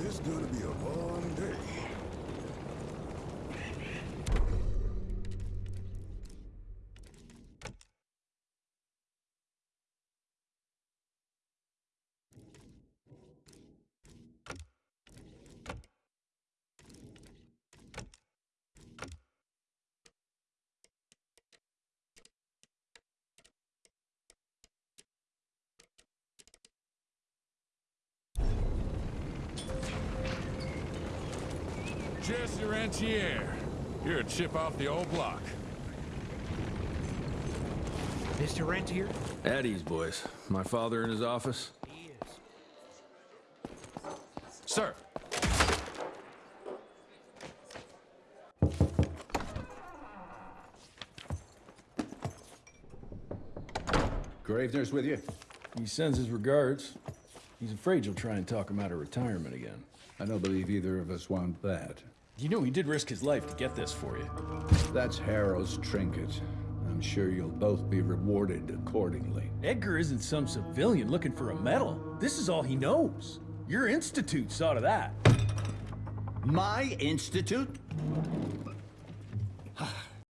It's gonna be a long Jesse Rentier. You're a chip off the old block. Mr. Rentier? At ease, boys. My father in his office. He is. Sir, Gravener's with you? He sends his regards. He's afraid you'll try and talk him out of retirement again. I don't believe either of us want that. You know he did risk his life to get this for you. That's Harrow's trinket. I'm sure you'll both be rewarded accordingly. Edgar isn't some civilian looking for a medal. This is all he knows. Your institute saw to that. My institute? Ah,